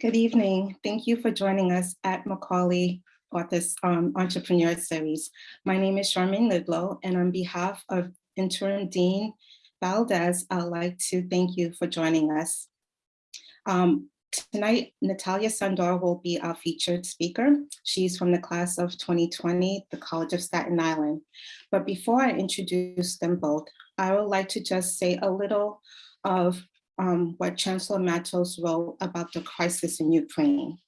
Good evening. Thank you for joining us at Macaulay Honors um, Entrepreneur Series. My name is Charmaine Lidlow, and on behalf of Interim Dean Valdez, I'd like to thank you for joining us. Um, tonight, Natalia Sandor will be our featured speaker. She's from the class of 2020, the College of Staten Island. But before I introduce them both, I would like to just say a little of um, what Chancellor Matos wrote about the crisis in Ukraine.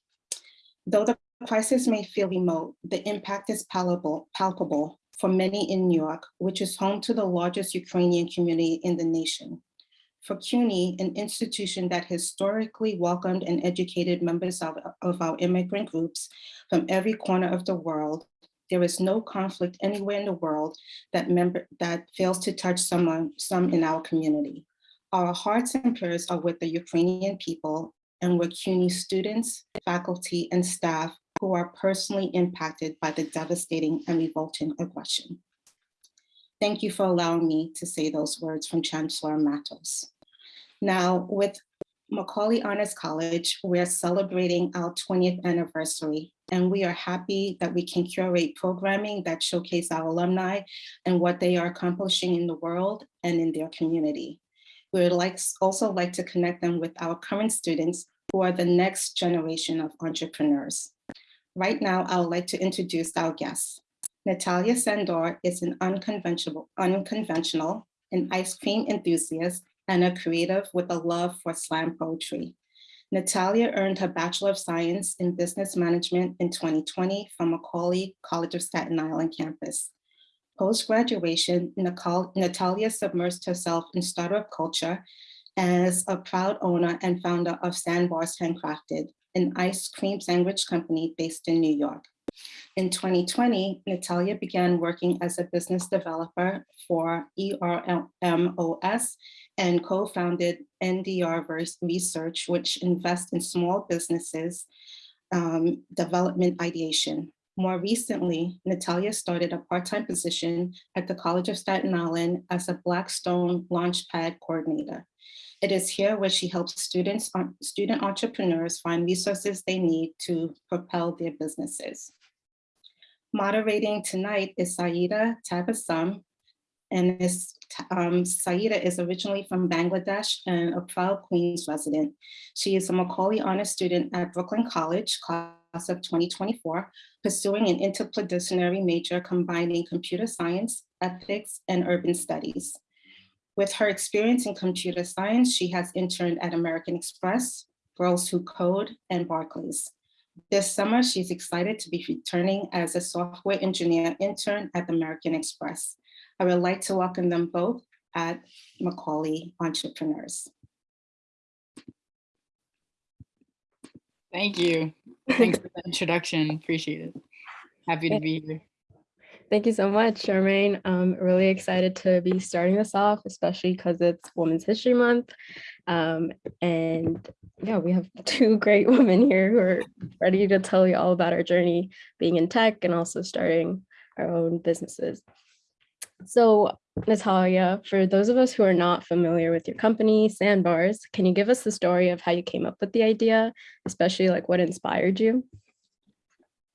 Though the crisis may feel remote, the impact is palpable, palpable for many in New York, which is home to the largest Ukrainian community in the nation. For CUNY, an institution that historically welcomed and educated members of, of our immigrant groups from every corner of the world, there is no conflict anywhere in the world that member that fails to touch someone, some in our community. Our hearts and prayers are with the Ukrainian people and with CUNY students, faculty, and staff who are personally impacted by the devastating and revolting aggression. Thank you for allowing me to say those words from Chancellor Matos. Now, with Macaulay Honors College, we're celebrating our 20th anniversary, and we are happy that we can curate programming that showcase our alumni and what they are accomplishing in the world and in their community. We would like, also like to connect them with our current students who are the next generation of entrepreneurs. Right now, I would like to introduce our guests. Natalia Sandor is an unconventional, unconventional, an ice cream enthusiast and a creative with a love for slam poetry. Natalia earned her Bachelor of Science in Business Management in 2020 from Macaulay College of Staten Island campus. Post-graduation, Natalia submersed herself in startup culture as a proud owner and founder of Sandbars Handcrafted, an ice cream sandwich company based in New York. In 2020, Natalia began working as a business developer for ERMOS and co-founded NDR Research, which invests in small businesses um, development ideation. More recently, Natalia started a part-time position at the College of Staten Island as a Blackstone Launchpad coordinator. It is here where she helps students, student entrepreneurs find resources they need to propel their businesses. Moderating tonight is Saida Tabassum, and Ms. Um, Saida is originally from Bangladesh and a proud Queens resident. She is a Macaulay Honor student at Brooklyn College, class of 2024, pursuing an interdisciplinary major combining computer science, ethics, and urban studies. With her experience in computer science, she has interned at American Express, Girls Who Code, and Barclays. This summer, she's excited to be returning as a software engineer intern at American Express. I would like to welcome them both at Macaulay Entrepreneurs. Thank you. Thanks for the introduction. Appreciate it. Happy to be here. Thank you so much, Charmaine. I'm really excited to be starting this off, especially because it's Women's History Month. Um, and yeah, we have two great women here who are ready to tell you all about our journey being in tech and also starting our own businesses. So Natalia, for those of us who are not familiar with your company, Sandbars, can you give us the story of how you came up with the idea, especially like what inspired you?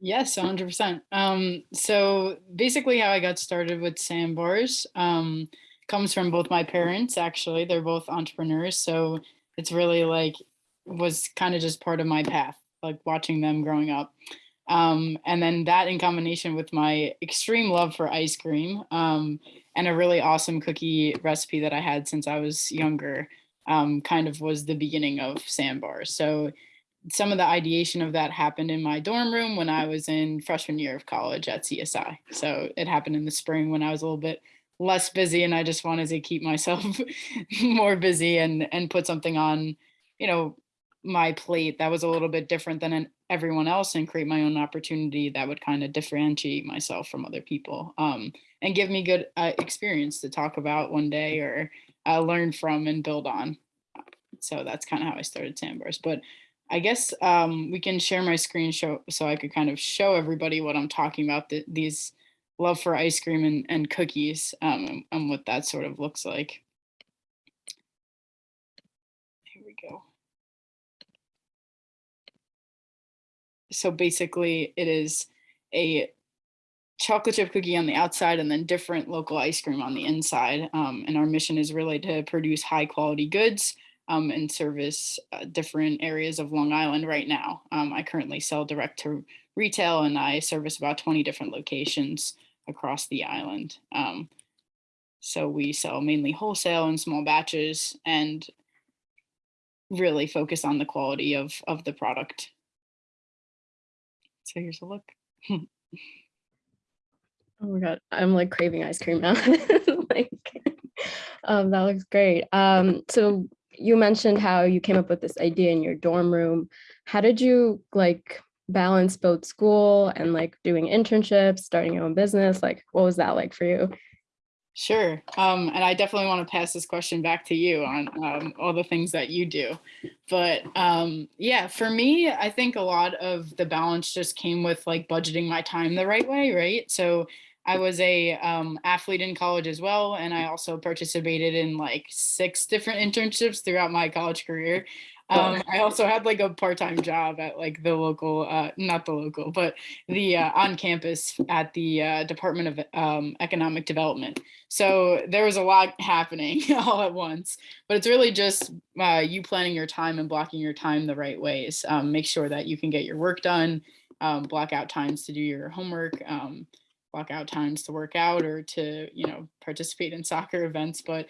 Yes, 100%. Um, so basically how I got started with Sandbars um, comes from both my parents, actually. They're both entrepreneurs. So it's really like, was kind of just part of my path, like watching them growing up. Um, and then that in combination with my extreme love for ice cream um, and a really awesome cookie recipe that I had since I was younger um, kind of was the beginning of Sandbars. So some of the ideation of that happened in my dorm room when I was in freshman year of college at CSI. So it happened in the spring when I was a little bit less busy and I just wanted to keep myself more busy and and put something on, you know, my plate that was a little bit different than an, everyone else and create my own opportunity that would kind of differentiate myself from other people um, and give me good uh, experience to talk about one day or uh, learn from and build on. So that's kind of how I started Sandbars. But I guess um, we can share my screen show so I could kind of show everybody what I'm talking about, the, these love for ice cream and, and cookies um, and, and what that sort of looks like. Here we go. So basically it is a chocolate chip cookie on the outside and then different local ice cream on the inside. Um, and our mission is really to produce high quality goods um, and service uh, different areas of Long Island right now. Um, I currently sell direct to retail and I service about 20 different locations across the island. Um, so we sell mainly wholesale and small batches and really focus on the quality of, of the product. So here's a look. Oh my god, I'm like craving ice cream now. like, um, that looks great. Um, so you mentioned how you came up with this idea in your dorm room. How did you like balance both school and like doing internships, starting your own business? Like, what was that like for you? Sure. Um, and I definitely want to pass this question back to you on um, all the things that you do. But um, yeah, for me, I think a lot of the balance just came with like budgeting my time the right way, right? So I was a um, athlete in college as well, and I also participated in like six different internships throughout my college career. Um, I also had like a part-time job at like the local, uh, not the local, but the uh, on campus at the uh, Department of um, Economic Development. So there was a lot happening all at once, but it's really just uh, you planning your time and blocking your time the right ways. Um, make sure that you can get your work done, um, block out times to do your homework, um, block out times to work out or to, you know, participate in soccer events. But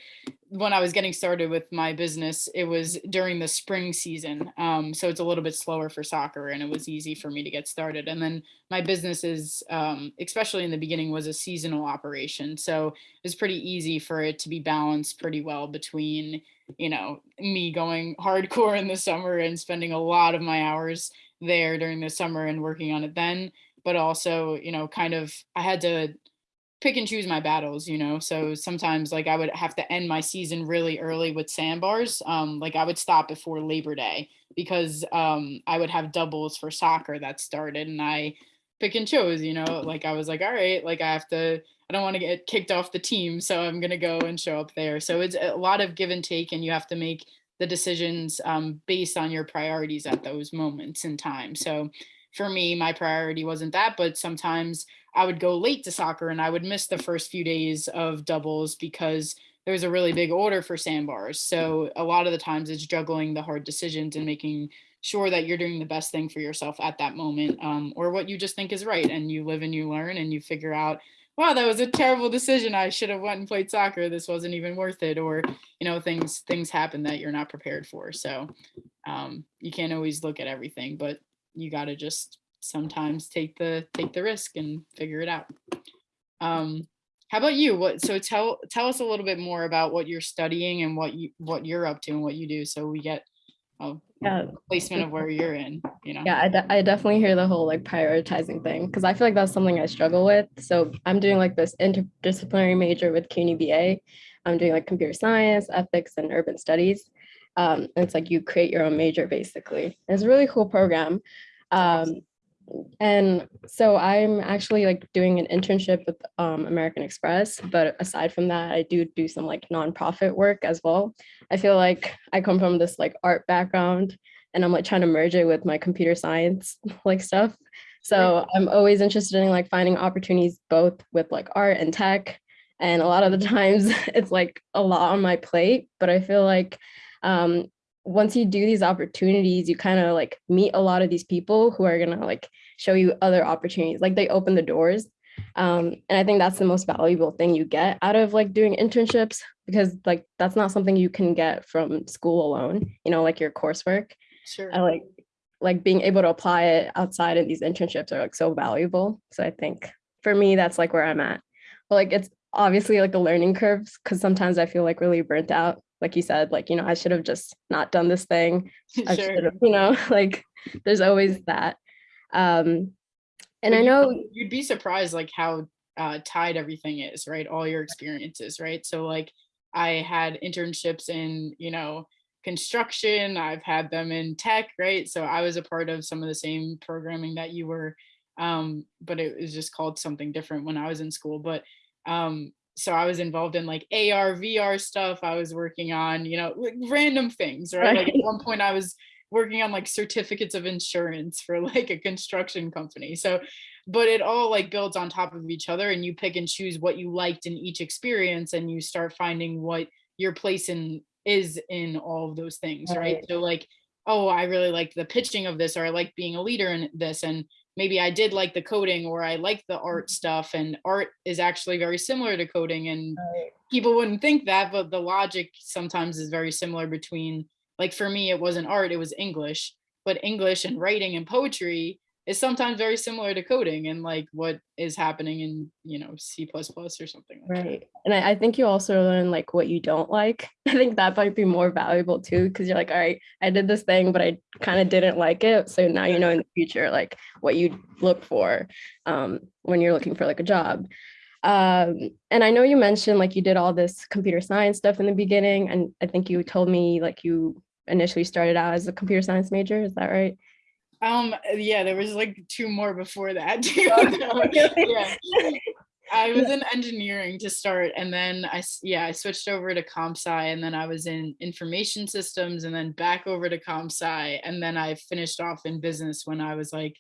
when I was getting started with my business, it was during the spring season. Um, so it's a little bit slower for soccer and it was easy for me to get started. And then my business is, um, especially in the beginning, was a seasonal operation. So it's pretty easy for it to be balanced pretty well between, you know, me going hardcore in the summer and spending a lot of my hours there during the summer and working on it then but also, you know, kind of I had to pick and choose my battles, you know. So sometimes like I would have to end my season really early with sandbars. Um, like I would stop before Labor Day because um, I would have doubles for soccer that started and I pick and chose, you know, like I was like, all right, like I have to, I don't want to get kicked off the team. So I'm going to go and show up there. So it's a lot of give and take and you have to make the decisions um, based on your priorities at those moments in time. So for me, my priority wasn't that, but sometimes I would go late to soccer and I would miss the first few days of doubles because there was a really big order for sandbars. So a lot of the times it's juggling the hard decisions and making sure that you're doing the best thing for yourself at that moment um, or what you just think is right. And you live and you learn and you figure out, wow, that was a terrible decision. I should have went and played soccer. This wasn't even worth it. Or, you know, things, things happen that you're not prepared for. So um, you can't always look at everything, but you got to just sometimes take the take the risk and figure it out. Um, how about you? What so tell tell us a little bit more about what you're studying and what you what you're up to and what you do so we get a Yeah. placement of where you're in, you know. Yeah, I, de- I definitely hear the whole like prioritizing thing because I feel like that's something I struggle with. So I'm doing like this interdisciplinary major with CUNY BA. I'm doing like computer science, ethics, and urban studies. Um, and it's like you create your own major basically. It's a really cool program. Um, and so I'm actually like doing an internship with um, American Express, but aside from that, I do do some like nonprofit work as well. I feel like I come from this like art background and I'm like trying to merge it with my computer science like stuff. So I'm always interested in like finding opportunities both with like art and tech. And a lot of the times it's like a lot on my plate, but I feel like um, once you do these opportunities, you kind of like meet a lot of these people who are gonna like show you other opportunities. Like they open the doors. Um, and I think that's the most valuable thing you get out of like doing internships because like that's not something you can get from school alone, you know, like your coursework. Sure. I like like being able to apply it outside of these internships are like so valuable. So I think for me, that's like where I'm at. But like it's obviously like a learning curve because sometimes I feel like really burnt out like you said, like, you know, I should have just not done this thing. I Sure. should have, you know, like there's always that. Um, and I know, you'd be surprised like how uh, tied everything is, right? All your experiences, right? So like I had internships in, you know, construction, I've had them in tech, right? So I was a part of some of the same programming that you were, um, but it was just called something different when I was in school. But um, so I was involved in like AR, VR stuff. I was working on, you know, like, random things, right? Like at one point I was working on like certificates of insurance for like a construction company. So, but it all like builds on top of each other and you pick and choose what you liked in each experience and you start finding what your place in is in all of those things, right? Right. So like, oh, I really like the pitching of this or I like being a leader in this and maybe I did like the coding or I like the mm-hmm. art stuff and art is actually very similar to coding and people wouldn't think that, but the logic sometimes is very similar between, like for me, it wasn't art, it was English, but English and writing and poetry is sometimes very similar to coding and like what is happening in, you know, C or something like that. Right. And I, I think you also learn like what you don't like. I think that might be more valuable too, because you're like, all right, I did this thing, but I kind of didn't like it. So now you know in the future, like what you look for um, when you're looking for like a job. Um, and I know you mentioned like you did all this computer science stuff in the beginning. And I think you told me like you initially started out as a computer science major. Is that right? Um, yeah, there was like two more before that too. Oh, yeah. I was in engineering to start and then I, yeah, I switched over to comp sci and then I was in information systems and then back over to comp sci and then I finished off in business when I was like,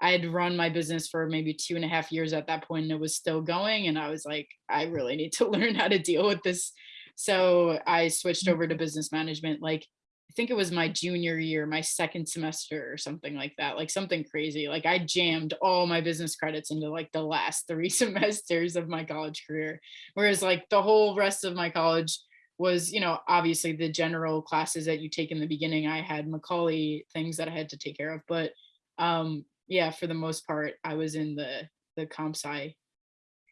I had run my business for maybe two and a half years at that point and it was still going and I was like, I really need to learn how to deal with this. So I switched over to business management like I think it was my junior year, my second semester or something like that, like something crazy. Like I jammed all my business credits into like the last three semesters of my college career. Whereas like the whole rest of my college was, you know, obviously the general classes that you take in the beginning. I had Macaulay things that I had to take care of. But um, yeah, for the most part, I was in the the comp sci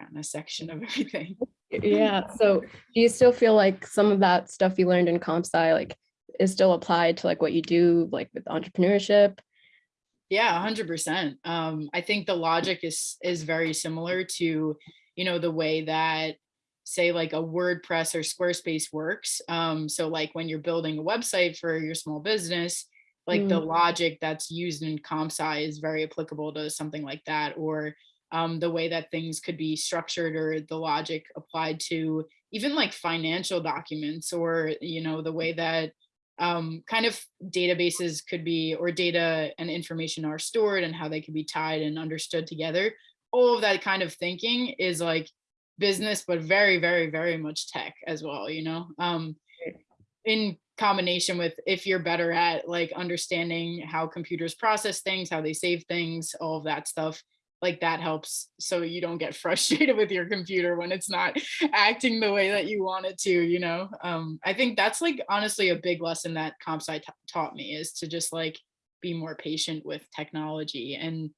kind of section of everything. Yeah. So do you still feel like some of that stuff you learned in comp sci like is still applied to like what you do like with entrepreneurship? Yeah, hundred percent. Um, I think the logic is is very similar to, you know, the way that say like a WordPress or Squarespace works. Um, so like when you're building a website for your small business, like the logic that's used in comp sci is very applicable to something like that, or um, the way that things could be structured or the logic applied to even like financial documents or you know the way that um, kind of databases could be or data and information are stored and how they can be tied and understood together. All of that kind of thinking is like business but very very very much tech as well you know? Um, in combination with if you're better at like understanding how computers process things how they save things all of that stuff like that helps so you don't get frustrated with your computer when it's not acting the way that you want it to you know um i think that's like honestly a big lesson that comp sci taught me is to just like be more patient with technology and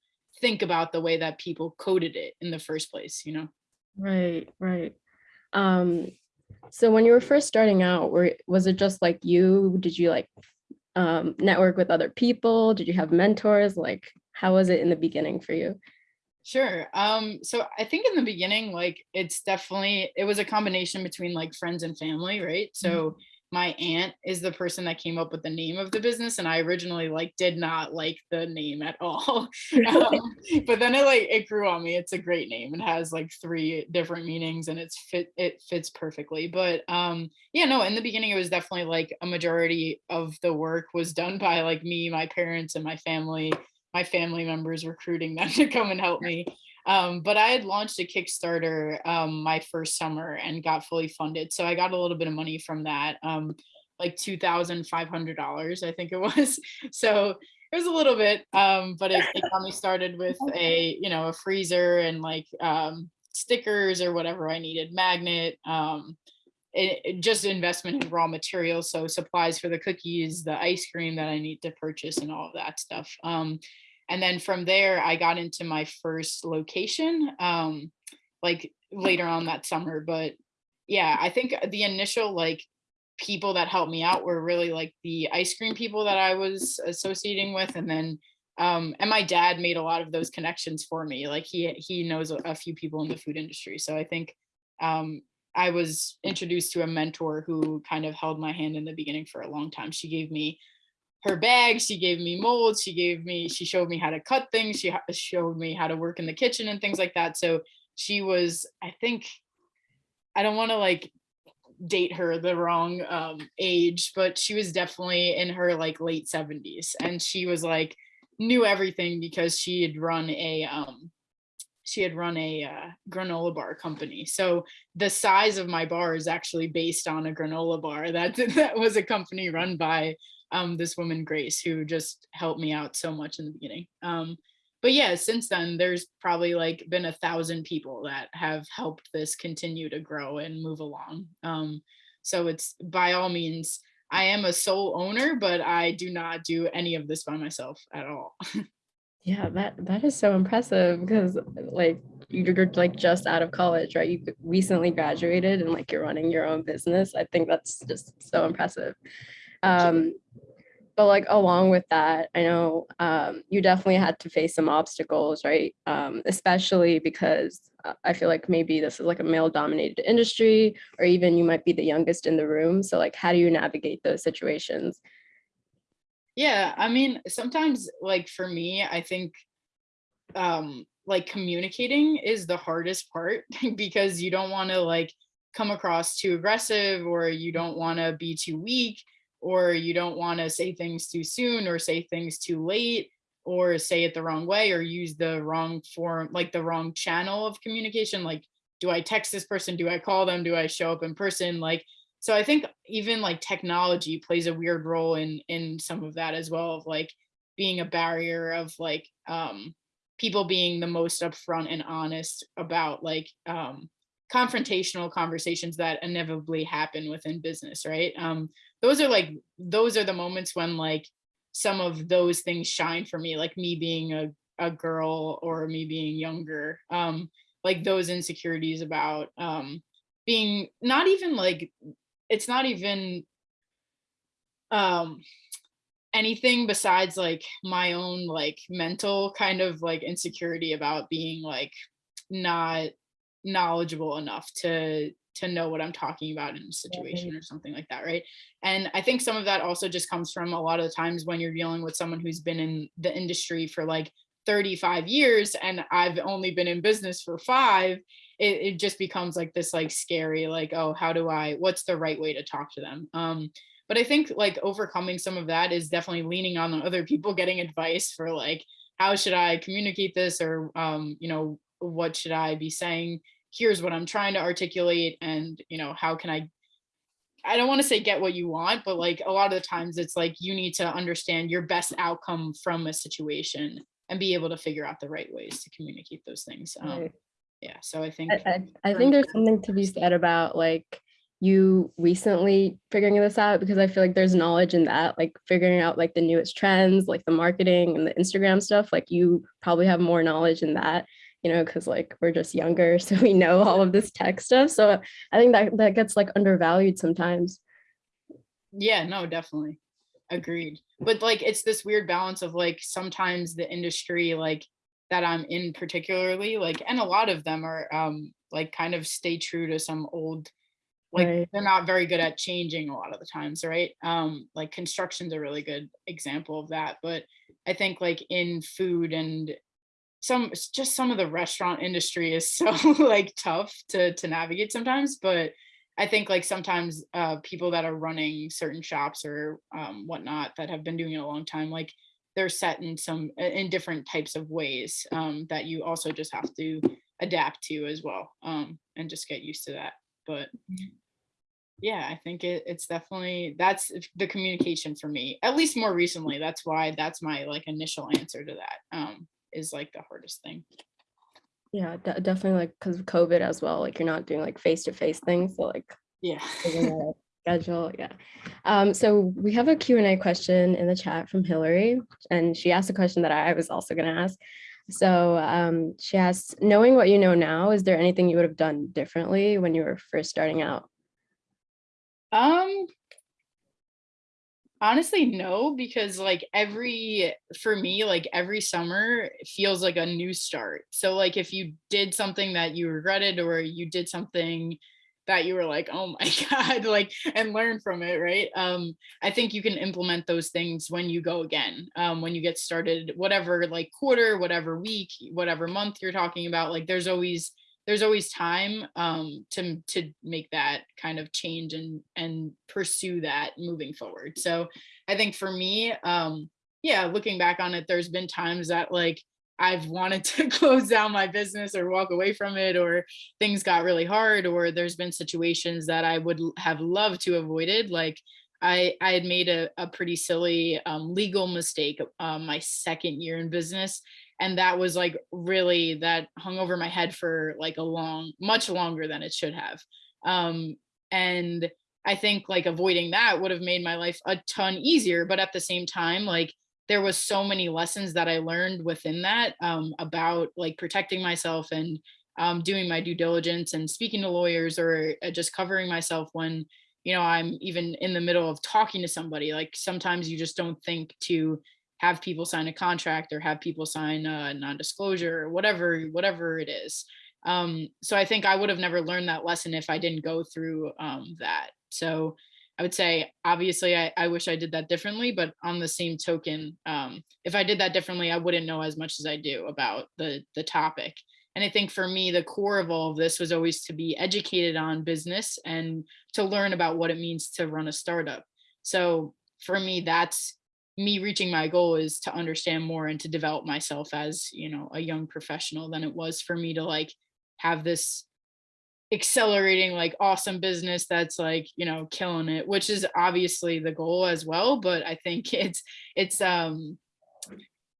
think about the way that people coded it in the first place you know Right, right. Um, so when you were first starting out, were was it just like you? Did you like um network with other people? Did you have mentors? Like how was it in the beginning for you? Sure. Um, so I think in the beginning, like it's definitely it was a combination between like friends and family, right? So my aunt is the person that came up with the name of the business, and I originally like did not like the name at all. um, but then it like it grew on me. It's a great name. It has like three different meanings, and it's fit it fits perfectly. But um, yeah, no, in the beginning, it was definitely like a majority of the work was done by like me, my parents, and my family my family members recruiting them to come and help me. Um, but I had launched a Kickstarter um, my first summer and got fully funded. So I got a little bit of money from that, um, like $2,500, I think it was. So it was a little bit, um, but it, it got me started with a, you know, a freezer and like um, stickers or whatever I needed, magnet, um, it, it- just investment in raw materials. So supplies for the cookies, the ice cream that I need to purchase and all of that stuff. Um, and then from there, I got into my first location, um, like later on that summer. But yeah, I think the initial like people that helped me out were really like the ice cream people that I was associating with. And then, um, and my dad made a lot of those connections for me. Like he, he knows a, few people in the food industry. So I think, um, I was introduced to a mentor who kind of held my hand in the beginning for a long time. She gave me her bag, she gave me molds, she gave me, she showed me how to cut things, she showed me how to work in the kitchen and things like that. So she was, I think, I don't want to like date her the wrong um, age, but she was definitely in her like late 70s. And she was like, knew everything because she had run a um, she had run a uh, granola bar company. So the size of my bar is actually based on a granola bar. That that was a company run by um, this woman Grace, who just helped me out so much in the beginning. Um, but yeah, since then, there's probably like been a thousand people that have helped this continue to grow and move along. Um, so it's by all means, I am a sole owner, but I do not do any of this by myself at all. Yeah, that that is so impressive because like you're like just out of college, right? You recently graduated and like you're running your own business. I think that's just so impressive. Um, but like along with that, I know um, you definitely had to face some obstacles, right? Um, especially because uh, I feel like maybe this is like a male dominated industry, or even you might be the youngest in the room. So like, how do you navigate those situations? Yeah, I mean, sometimes like for me, I think um like communicating is the hardest part because you don't want to like come across too aggressive or you don't want to be too weak or you don't want to say things too soon or say things too late or say it the wrong way or use the wrong form like the wrong channel of communication like do I text this person? Do I call them? Do I show up in person? Like so i think even like technology plays a weird role in in some of that as well of like being a barrier of like um people being the most upfront and honest about like um confrontational conversations that inevitably happen within business right? Um those are like those are the moments when like some of those things shine for me like me being a, a girl or me being younger um like those insecurities about um being not even like it's not even um anything besides like my own like mental kind of like insecurity about being like not knowledgeable enough to to know what I'm talking about in a situation or something like that, right? And I think some of that also just comes from a lot of the times when you're dealing with someone who's been in the industry for like 35 years and I've only been in business for five it, it just becomes like this like scary like oh how do i what's the right way to talk to them? Um but i think like overcoming some of that is definitely leaning on other people getting advice for like how should i communicate this or um you know what should i be saying here's what i'm trying to articulate and you know how can i I don't want to say get what you want, but like a lot of the times it's like you need to understand your best outcome from a situation and be able to figure out the right ways to communicate those things. Um, Right. yeah, so I think I, I, I think there's something to be said about like you recently figuring this out because I feel like there's knowledge in that, like figuring out like the newest trends, like the marketing and the Instagram stuff. Like you probably have more knowledge in that, you know, because like we're just younger, so we know all of this tech stuff. So I think that that gets like undervalued sometimes. Yeah, no, definitely. Agreed. But like it's this weird balance of like sometimes the industry like that I'm in particularly like and a lot of them are um like kind of stay true to some old like Right. they're not very good at changing a lot of the times, right? Um like construction's a really good example of that, but I think like in food and some it's just some of the restaurant industry is so like tough to to navigate sometimes but i think like sometimes uh people that are running certain shops or um whatnot that have been doing it a long time like they're set in some in different types of ways um that you also just have to adapt to as well um and just get used to that but yeah i think it, it's definitely that's the communication for me at least more recently that's why that's my like initial answer to that um is like the hardest thing Yeah, de- definitely like because of COVID as well. Like you're not doing like face to face things. So like yeah figuring out a schedule. Yeah. Um, so we have a Q&A question in the chat from Hillary, and she asked a question that I was also going to ask. So um, she asks, knowing what you know now, is there anything you would have done differently when you were first starting out? Um, honestly, no, because like every, for me, like every summer feels like a new start. So like if you did something that you regretted or you did something that you were like, oh my God, like, and learn from it, right? Um, I think you can implement those things when you go again, um, when you get started, whatever like quarter, whatever week, whatever month you're talking about, like there's always there's always time um, to to make that kind of change and and pursue that moving forward. So I think for me, um, yeah, looking back on it, there's been times that like I've wanted to close down my business or walk away from it, or things got really hard, or there's been situations that I would have loved to avoided. Like I, I had made a, a pretty silly um, legal mistake um, my second year in business. And that was like really that hung over my head for like a long, much longer than it should have. Um, and I think like avoiding that would have made my life a ton easier. But at the same time, like there was so many lessons that I learned within that um, about like protecting myself and um, doing my due diligence and speaking to lawyers or uh, just covering myself when you know i'm even in the middle of talking to somebody like sometimes you just don't think to have people sign a contract or have people sign a non-disclosure or whatever whatever it is. Um, so i think i would have never learned that lesson if i didn't go through um, that. So i would say obviously I, I wish i did that differently but on the same token um, if i did that differently i wouldn't know as much as i do about the the topic. And I think for me, the core of all of this was always to be educated on business and to learn about what it means to run a startup. So for me, that's me reaching my goal is to understand more and to develop myself as, you know, a young professional than it was for me to like have this accelerating like awesome business that's like you know killing it which is obviously the goal as well but i think it's it's um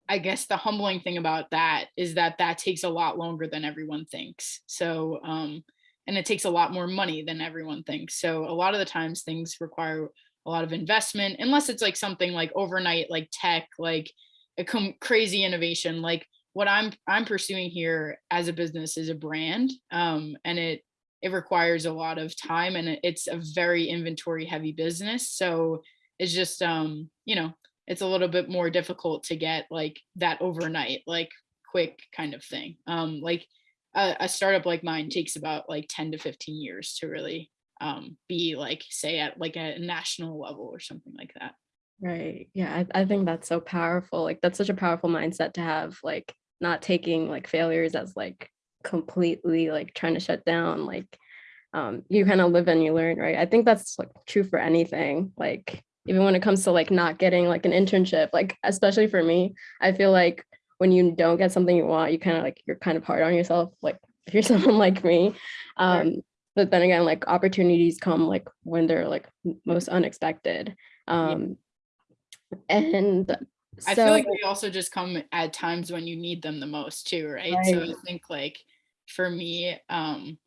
I guess the humbling thing about that is that that takes a lot longer than everyone thinks. So, um, and it takes a lot more money than everyone thinks. So, a lot of the times things require a lot of investment, unless it's like something like overnight, like tech, like a crazy innovation. Like what I'm I'm pursuing here as a business is a brand, um, and it it requires a lot of time, and it's a very inventory heavy business. So it's just um, you know it's a little bit more difficult to get like that overnight like quick kind of thing um like a, a startup like mine takes about like 10 to 15 years to really um be like say at like a national level or something like that Right. Yeah, I, I think that's so powerful. Like that's such a powerful mindset to have, like not taking like failures as like completely like trying to shut down. Like um you kind of live and you learn, right? I think that's like true for anything. Like even when it comes to like not getting like an internship, like especially for me, I feel like when you don't get something you want, you kind of like you're kind of hard on yourself. Like if you're someone like me. Um, but then again, like opportunities come like when they're like most unexpected. Um, and i feel like they also just come at times when you need them the most too right, so i think like for me um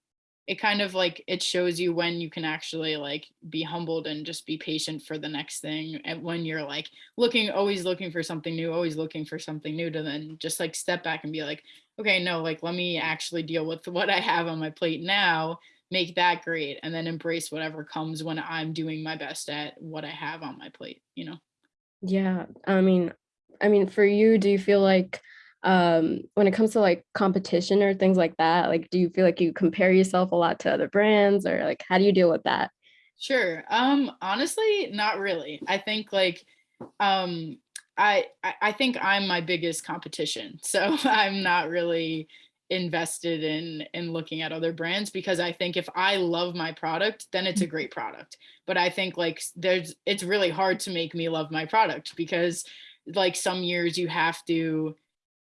it kind of like it shows you when you can actually like be humbled and just be patient for the next thing and when you're like looking always looking for something new always looking for something new to then just like step back and be like okay no like let me actually deal with what i have on my plate now make that great and then embrace whatever comes when i'm doing my best at what i have on my plate you know Yeah, I mean, I mean, for you, do you feel like um when it comes to like competition or things like that, like do you feel like you compare yourself a lot to other brands or like how do you deal with that? Sure. Um, honestly, not really. I think like um I I I think I'm my biggest competition. So I'm not really invested in in looking at other brands because I think if I love my product, then it's a great product. But I think like there's it's really hard to make me love my product because like some years you have to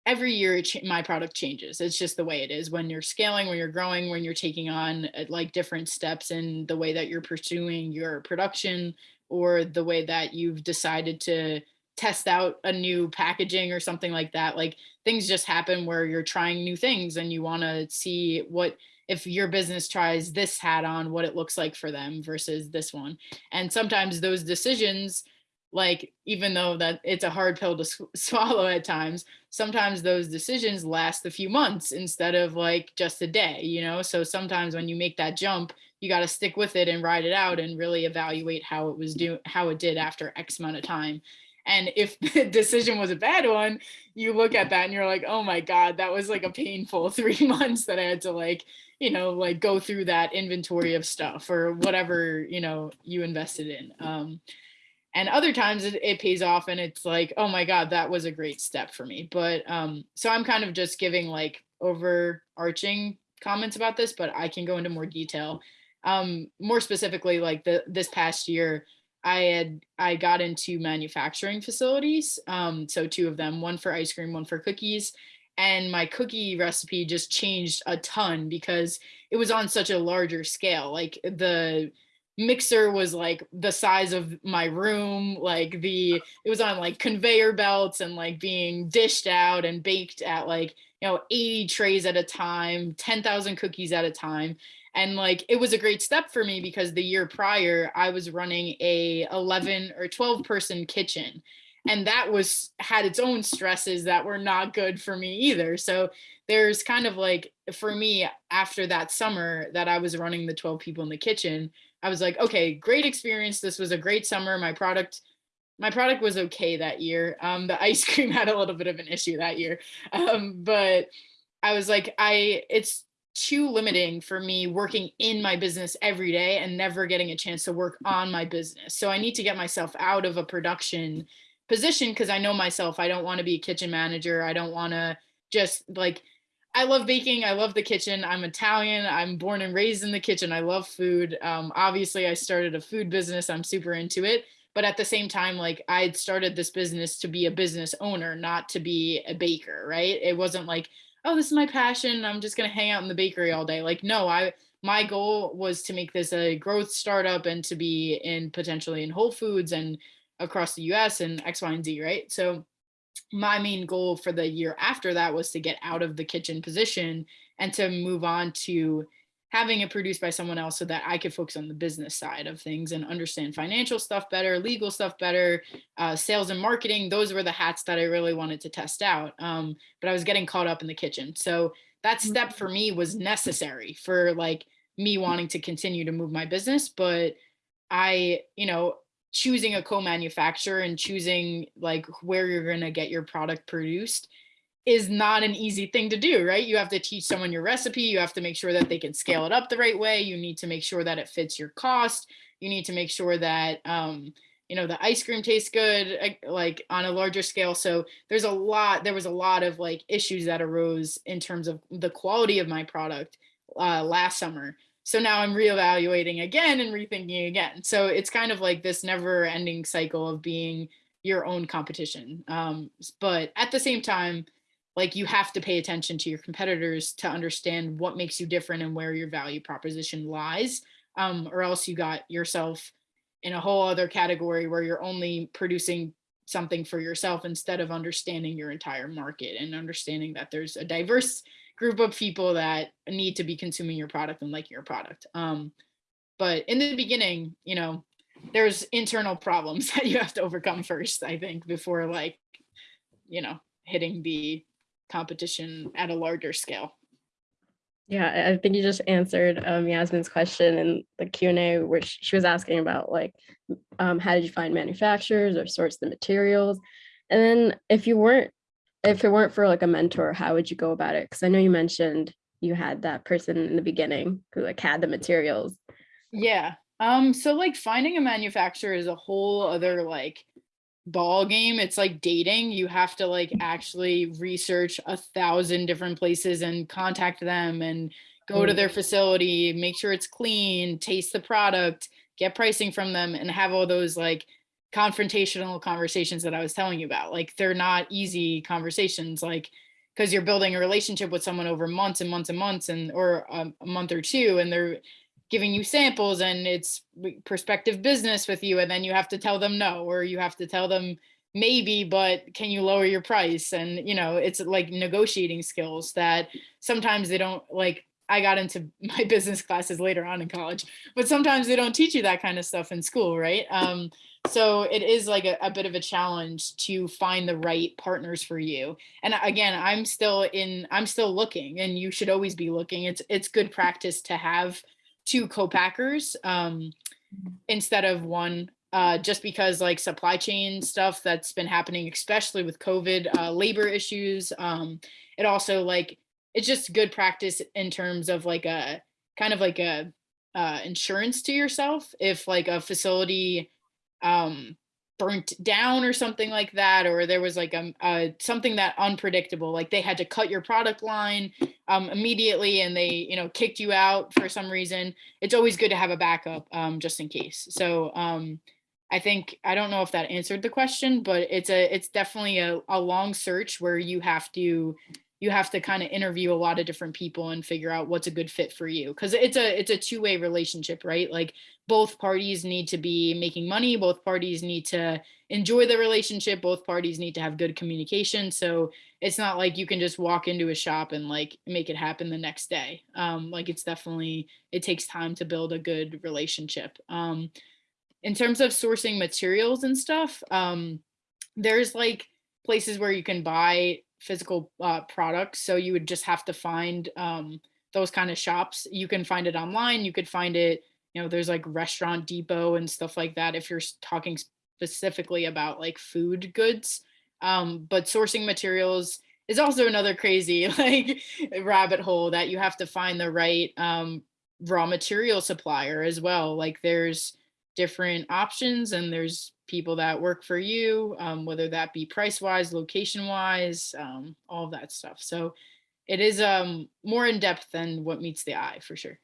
every year my product changes. It's just the way it is. When you're scaling when you're growing when you're taking on uh, like different steps in the way that you're pursuing your production or the way that you've decided to test out a new packaging or something like that like things just happen where you're trying new things and you want to see what if your business tries this hat on what it looks like for them versus this one and sometimes those decisions like even though that it's a hard pill to swallow at times sometimes those decisions last a few months instead of like just a day, you know? So sometimes when you make that jump, you got to stick with it and ride it out and really evaluate how it was doing, how it did after X amount of time. And if the decision was a bad one, you look at that and you're like, oh my God, that was like a painful three months that I had to like, you know, like go through that inventory of stuff or whatever, you know, you invested in. Um, and other times it, it pays off and it's like oh my god that was a great step for me but um so i'm kind of just giving like overarching comments about this, but I can go into more detail. Um, more specifically, like the this past year, I had I got into manufacturing facilities. Um, so two of them, one for ice cream, one for cookies. And my cookie recipe just changed a ton because it was on such a larger scale. Like the mixer was like the size of my room like the it was on like conveyor belts and like being dished out and baked at like you know 80 trays at a time 10,000 cookies at a time. And like it was a great step for me because the year prior I was running a 11 or 12 person kitchen. And that was had its own stresses that were not good for me either. So there's kind of like for me after that summer that I was running the 12 people in the kitchen I was like, okay, great experience. This was a great summer. My product, my product was okay that year. Um, the ice cream had a little bit of an issue that year. Um, but I was like, I, it's too limiting for me working in my business every day and never getting a chance to work on my business. So I need to get myself out of a production position because I know myself. I don't want to be a kitchen manager. I don't want to just like I love baking. I love the kitchen. I'm Italian. I'm born and raised in the kitchen. I love food. Um, obviously, I started a food business. I'm super into it. But at the same time, like I started this business to be a business owner, not to be a baker, right? It wasn't like, oh, this is my passion. I'm just gonna hang out in the bakery all day. Like, no, I my goal was to make this a growth startup and to be in potentially in Whole Foods and across the US and X, Y, and Z, right? So my main goal for the year after that was to get out of the kitchen position and to move on to having it produced by someone else so that I could focus on the business side of things and understand financial stuff better, legal stuff better, uh, sales and marketing. Those were the hats that I really wanted to test out. Um, but I was getting caught up in the kitchen. So that step for me was necessary for like me wanting to continue to move my business. But I, you know, choosing a co-manufacturer and choosing like where you're going to get your product produced is not an easy thing to do, right? You have to teach someone your recipe. You have to make sure that they can scale it up the right way. You need to make sure that it fits your cost. You need to make sure that, um, you know, the ice cream tastes good, like on a larger scale. So there's a lot, there was a lot of like issues that arose in terms of the quality of my product uh, last summer. So now I'm reevaluating again and rethinking again. So it's kind of like this never ending cycle of being your own competition. Um, but at the same time, like you have to pay attention to your competitors to understand what makes you different and where your value proposition lies, um, or else you got yourself in a whole other category where you're only producing something for yourself instead of understanding your entire market and understanding that there's a diverse group of people that need to be consuming your product and liking your product. Um, but in the beginning, you know, there's internal problems that you have to overcome first, I think, before like, you know, hitting the competition at a larger scale. Yeah, I think you just answered um, Yasmin's question in the Q&A which she was asking about like, um, how did you find manufacturers or source the materials? And then if you weren't if it weren't for like a mentor, how would you go about it? Because I know you mentioned you had that person in the beginning who like had the materials. Yeah. Um, so like finding a manufacturer is a whole other like ball game. It's like dating. You have to like actually research a thousand different places and contact them and go to their facility, make sure it's clean, taste the product, get pricing from them and have all those like confrontational conversations that I was telling you about. Like they're not easy conversations like because you're building a relationship with someone over months and months and months and or a, a month or two and they're giving you samples and it's prospective business with you and then you have to tell them no or you have to tell them maybe but can you lower your price and you know it's like negotiating skills that sometimes they don't like I got into my business classes later on in college, but sometimes they don't teach you that kind of stuff in school, right? Um, so it is like a, a, bit of a challenge to find the right partners for you and again i'm still in i'm still looking and you should always be looking it's it's good practice to have two co-packers um, instead of one uh, just because like supply chain stuff that's been happening especially with covid uh, labor issues um, it also like it's just good practice in terms of like a kind of like a uh, insurance to yourself if like a facility um, burnt down or something like that, or there was like a, a something that unpredictable, like they had to cut your product line um, immediately and they, you know, kicked you out for some reason. It's always good to have a backup um, just in case. So um, I think I don't know if that answered the question, but it's a it's definitely a, a long search where you have to you have to kind of interview a lot of different people and figure out what's a good fit for you because it's a it's a two-way relationship right? Like both parties need to be making money both parties need to enjoy the relationship both parties need to have good communication so it's not like you can just walk into a shop and like make it happen the next day. Um like it's definitely it takes time to build a good relationship. Um in terms of sourcing materials and stuff um there's like places where you can buy physical uh, products. So you would just have to find um, those kind of shops. You can find it online. You could find it, you know, there's like Restaurant Depot and stuff like that. If you're talking specifically about like food goods, um, but sourcing materials is also another crazy like rabbit hole that you have to find the right um, raw material supplier as well. Like there's different options and there's people that work for you, um, whether that be price wise, location wise, um, all of that stuff. So it is um, more in depth than what meets the eye for sure.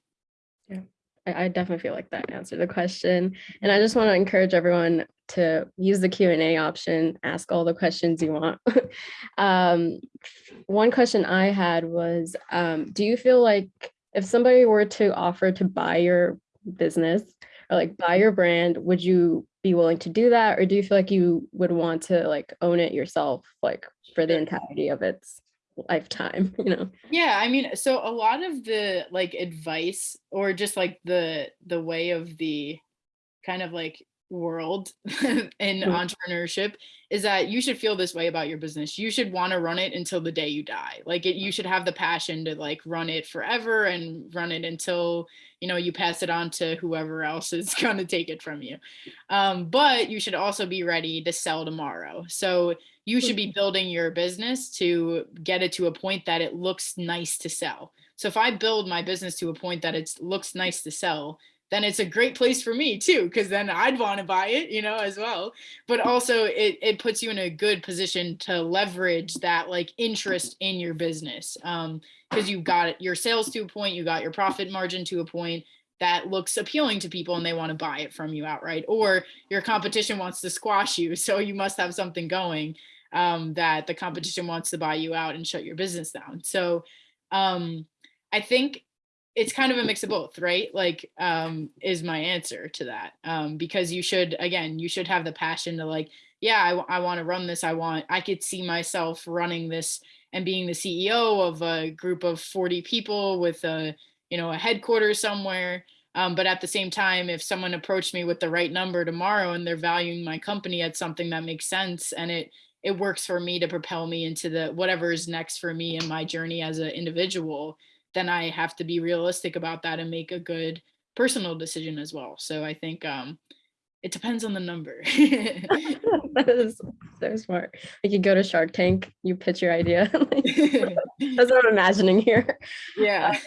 Yeah, I, I definitely feel like that answered the question. And I just want to encourage everyone to use the Q&A option, ask all the questions you want. um, one question I had was, um, do you feel like if somebody were to offer to buy your business or like buy your brand, would you be willing to do that? Or do you feel like you would want to like own it yourself, like for the entirety of its lifetime, you know? Yeah, I mean, so a lot of the like advice or just like the the way of the kind of like world in Mhm. entrepreneurship is that you should feel this way about your business. You should want to run it until the day you die. Like it, you should have the passion to like run it forever and run it until, you know, you pass it on to whoever else is going to take it from you. Um, but you should also be ready to sell tomorrow. So you should be building your business to get it to a point that it looks nice to sell. So if I build my business to a point that it looks nice to sell, then it's a great place for me too, because then I'd want to buy it, you know, as well. But also it, it puts you in a good position to leverage that like interest in your business. Um, because you've got your sales to a point, you got your profit margin to a point that looks appealing to people and they want to buy it from you outright, or your competition wants to squash you. So you must have something going um, that the competition wants to buy you out and shut your business down. So um, I think it's kind of a mix of both, right? Like, um, is my answer to that. Um, because you should, again, you should have the passion to like, yeah, I, I want to run this. I want, I could see myself running this and being the CEO of a group of 40 people with a, you know, a headquarters somewhere. Um, but at the same time, if someone approached me with the right number tomorrow and they're valuing my company at something that makes sense and it, it works for me to propel me into the whatever is next for me in my journey as an individual, then I have to be realistic about that and make a good personal decision as well. So I think um, it depends on the number. that is so smart. Like you go to Shark Tank, you pitch your idea. That's what I'm imagining here. yeah.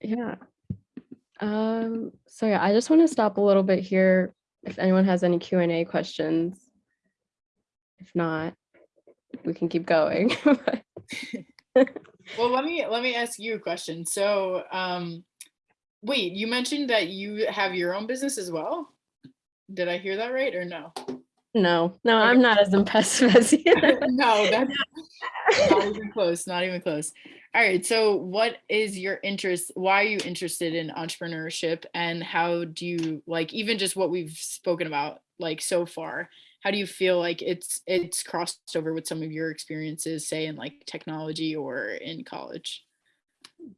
Yeah. Um, so yeah, I just want to stop a little bit here. If anyone has any Q and A questions. If not, we can keep going. Well, let me let me ask you a question. So, um, wait, you mentioned that you have your own business as well. Did I hear that right or no? no, no, I'm not as impressive as you. no, that's not even close. Not even close. All right. So, what is your interest? Why are you interested in entrepreneurship, and how do you like even just what we've spoken about like so far? How do you feel like it's it's crossed over with some of your experiences, say in like technology or in college?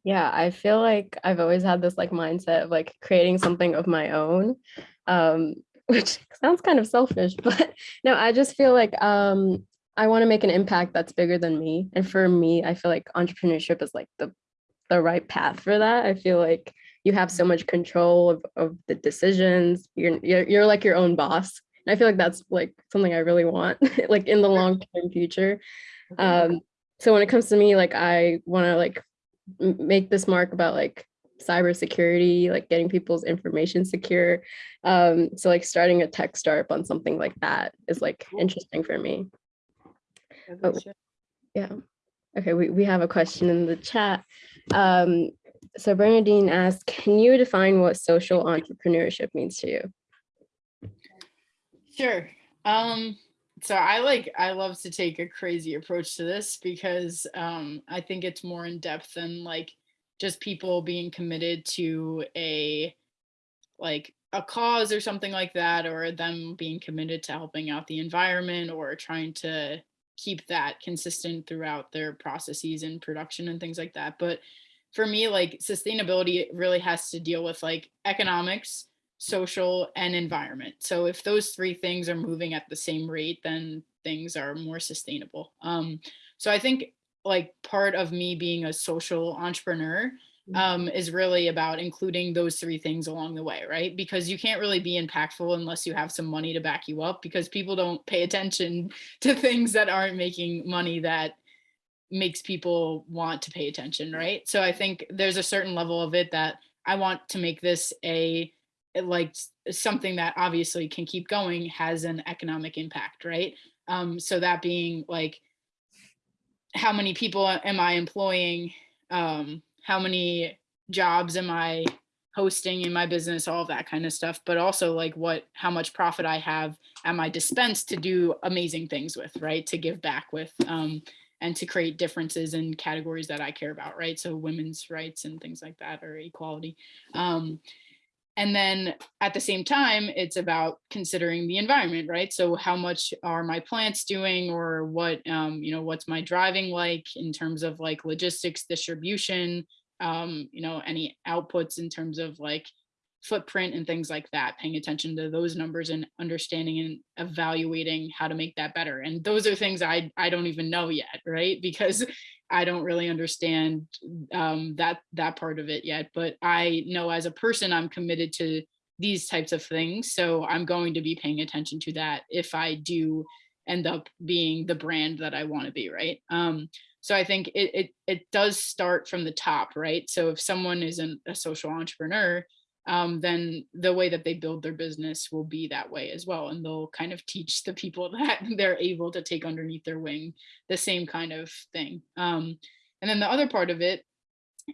Yeah, I feel like I've always had this like mindset of like creating something of my own. Um, which sounds kind of selfish, but no, I just feel like um I want to make an impact that's bigger than me. And for me, I feel like entrepreneurship is like the the right path for that. I feel like you have so much control of, of the decisions. You're, you're you're like your own boss. And I feel like that's like something I really want, like in the long term future. Um, so when it comes to me, like I want to like make this mark about like cybersecurity, like getting people's information secure. Um, so like starting a tech startup on something like that is like interesting for me. Oh. Yeah. Okay, we, we have a question in the chat. Um, so Bernadine asked, can you define what social entrepreneurship means to you? Sure. Um, so I like I love to take a crazy approach to this because um I think it's more in depth than like just people being committed to a like a cause or something like that or them being committed to helping out the environment or trying to keep that consistent throughout their processes and production and things like that. But for me, like sustainability really has to deal with like economics, social, and environment. So if those three things are moving at the same rate, then things are more sustainable. Um, so I think like part of me being a social entrepreneur um, is really about including those three things along the way, right? Because you can't really be impactful unless you have some money to back you up because people don't pay attention to things that aren't making money that makes people want to pay attention, right? So I think there's a certain level of it that I want to make this a a- like something that obviously can keep going has an economic impact, right? Um, so that being like how many people am I employing? Um, how many jobs am I hosting in my business? All of that kind of stuff. But also like what, how much profit I have at my dispense to do amazing things with, right? To give back with, um, and to create differences in categories that I care about, right? So women's rights and things like that, or equality. Um, and then at the same time, it's about considering the environment, right? So how much are my plants doing or what, um, you know, what's my driving like in terms of like logistics, distribution, um, you know, any outputs in terms of like footprint and things like that, paying attention to those numbers and understanding and evaluating how to make that better. And those are things I, I don't even know yet, right? Because I don't really understand um, that that part of it yet. But I know as a person, I'm committed to these types of things. So I'm going to be paying attention to that if I do end up being the brand that I want to be, right? Um, so I think it, it it does start from the top, right? So if someone isn't a social entrepreneur, um, then the way that they build their business will be that way as well. And they'll kind of teach the people that they're able to take underneath their wing the same kind of thing. Um, and then the other part of it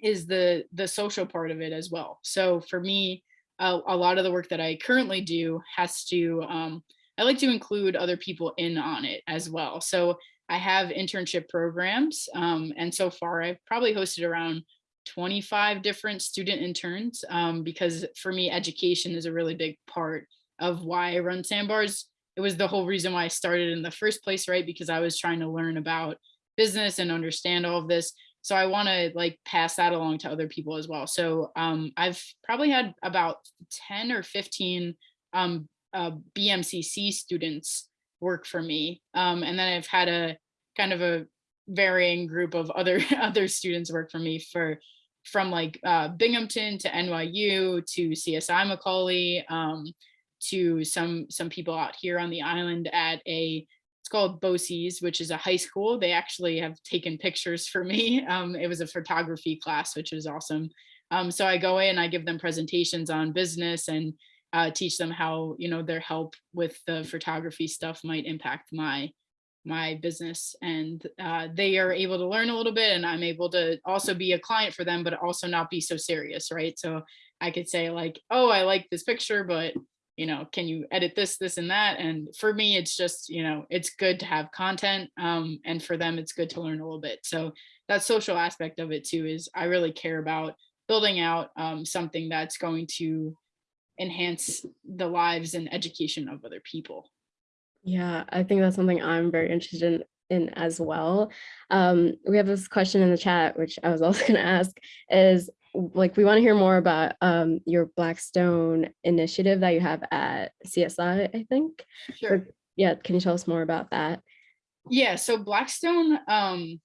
is the the social part of it as well. So for me, a, lot of the work that I currently do has to um, I like to include other people in on it as well. So I have internship programs, um, and so far I've probably hosted around 25 different student interns um, because for me, education is a really big part of why I run Sandbars. It was the whole reason why I started in the first place, right? Because I was trying to learn about business and understand all of this. So I want to like pass that along to other people as well. So um, I've probably had about 10 or 15 um, uh, BMCC students work for me. Um, and then I've had a kind of a varying group of other other students work for me for from like uh, Binghamton to NYU to CSI Macaulay um, to some some people out here on the island at a it's called BOCES, which is a high school. They actually have taken pictures for me. Um, it was a photography class, which was awesome. Um, so I go in, I give them presentations on business and uh, teach them how you know their help with the photography stuff might impact my my business and uh, they are able to learn a little bit and i'm able to also be a client for them but also not be so serious right? So i could say like oh i like this picture but you know can you edit this this and that? And for me it's just you know it's good to have content um, and for them it's good to learn a little bit. So that social aspect of it too is i really care about building out um, something that's going to enhance the lives and education of other people Yeah, I think that's something I'm very interested in, in as well. Um, we have this question in the chat, which I was also going to ask, is like we want to hear more about um, your Blackstone initiative that you have at CSI, I think. sure Yeah, can you tell us more about that? Yeah, so Blackstone, um,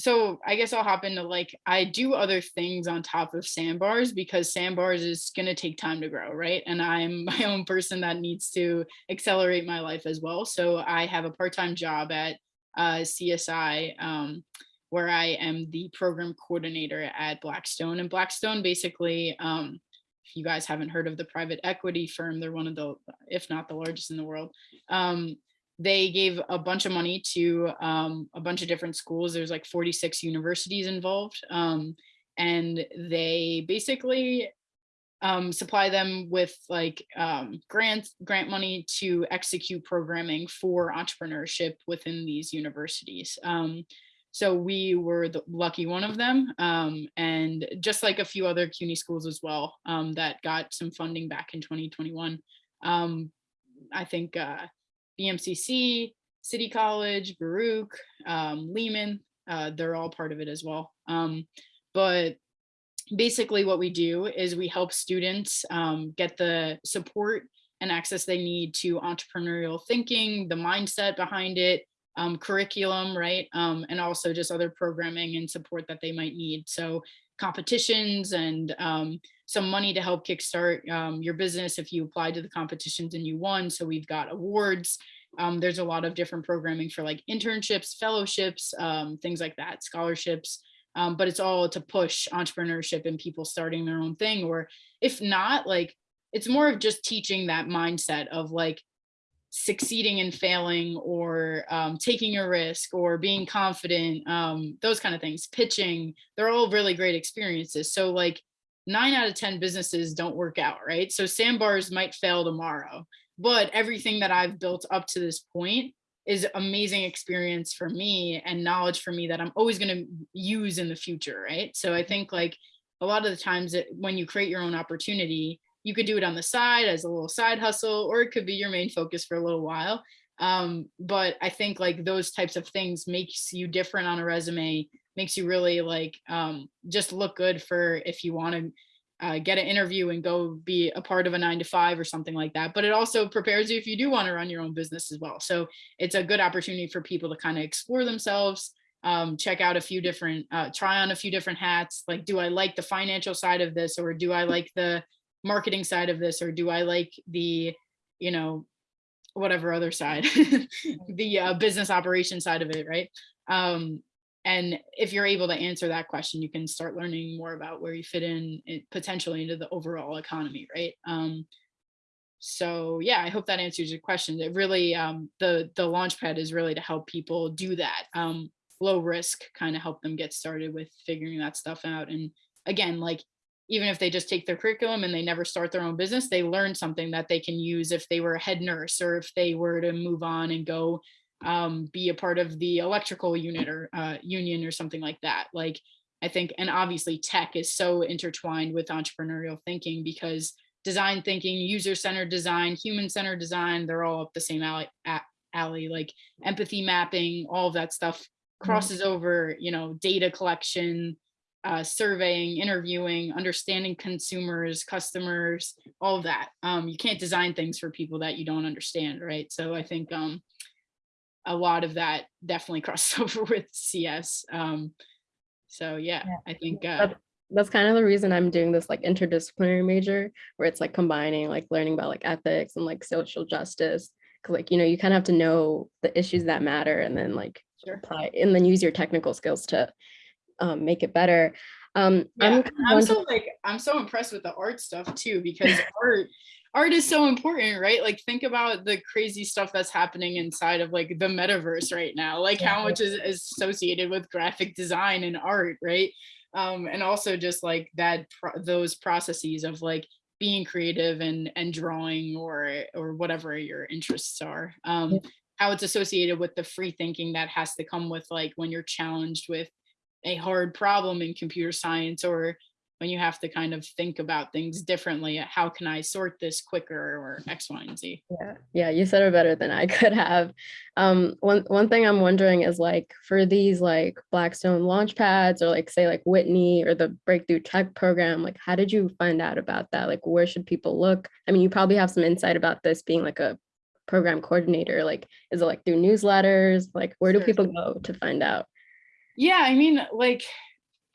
so I guess I'll hop into like I do other things on top of sandbars because sandbars is gonna take time to grow, right? And I'm my own person that needs to accelerate my life as well. So I have a part-time job at uh, CSI um, where I am the program coordinator at Blackstone. And Blackstone basically, um, if you guys haven't heard of the private equity firm, they're one of the, if not the largest in the world. Um, they gave a bunch of money to um, a bunch of different schools. There's like 46 universities involved. Um, and they basically um, supply them with like um, grants, grant money to execute programming for entrepreneurship within these universities. Um, so we were the lucky one of them, um, and just like a few other CUNY schools as well um, that got some funding back in 2021. Um, I think uh, BMCC, City College, Baruch, um, Lehman, uh, they're all part of it as well. Um, but basically what we do is we help students um, get the support and access they need to entrepreneurial thinking, the mindset behind it, um, curriculum, right? Um, and also just other programming and support that they might need. So competitions and um, some money to help kickstart um, your business if you applied to the competitions and you won. So we've got awards. Um, there's a lot of different programming for like internships, fellowships, um, things like that, scholarships. Um, but it's all to push entrepreneurship and people starting their own thing. Or if not, like it's more of just teaching that mindset of like succeeding and failing or um, taking a risk or being confident, um, those kind of things, pitching, they're all really great experiences. So like nine out of 10 businesses don't work out, right? So sandbars might fail tomorrow, but everything that I've built up to this point is amazing experience for me and knowledge for me that I'm always going to use in the future, right? So I think like a lot of the times that when you create your own opportunity, you could do it on the side as a little side hustle, or it could be your main focus for a little while. Um, but I think like those types of things makes you different on a resume, makes you really like um, just look good for if you want to uh, get an interview and go be a part of a nine to five or something like that. But it also prepares you if you do want to run your own business as well. So it's a good opportunity for people to kind of explore themselves, um, check out a few different, uh, try on a few different hats. Like, do I like the financial side of this or do I like the marketing side of this or do I like the, you know, whatever other side, the uh, business operation side of it, right? Um, and if you're able to answer that question, you can start learning more about where you fit in potentially into the overall economy, right? Um, so yeah, I hope that answers your question. It really, um, the, the Launchpad is really to help people do that. Um, low risk, kind of help them get started with figuring that stuff out. And again, like, even if they just take their curriculum and they never start their own business, they learn something that they can use if they were a head nurse or if they were to move on and go um, be a part of the electrical unit or uh, union or something like that. Like I think, and obviously tech is so intertwined with entrepreneurial thinking because design thinking, user-centered design, human-centered design, they're all up the same alley, alley, like empathy mapping, all of that stuff crosses over, you know, data collection, uh, surveying, interviewing, understanding consumers, customers, all of that. Um, you can't design things for people that you don't understand, right? So I think um, a lot of that definitely crosses over with CS. Um, so yeah, Yeah. I think uh, That's, that's kind of the reason I'm doing this like interdisciplinary major where it's like combining like learning about like ethics and like social justice. Cause like, you know, you kind of have to know the issues that matter and then like sure. apply and then use your technical skills to um, make it better. Um, Yeah, I'm, and kind of I'm so like I'm so impressed with the art stuff too because art art is so important, right? Like think about the crazy stuff that's happening inside of like the metaverse right now, like how much is, is associated with graphic design and art, right? Um, and also just like that pro- those processes of like being creative and and drawing or or whatever your interests are. Um, how it's associated with the free thinking that has to come with like when you're challenged with a hard problem in computer science or when you have to kind of think about things differently how can i sort this quicker or x y and z Yeah, yeah, you said it better than I could have. Um, one one thing I'm wondering is like for these like Blackstone launch pads or like say like WiTNY or the Breakthrough Tech program, like how did you find out about that? Like where should people look? I mean, you probably have some insight about this being like a program coordinator. Like, is it like through newsletters? Like, where do Sure. people go to find out? yeah i mean like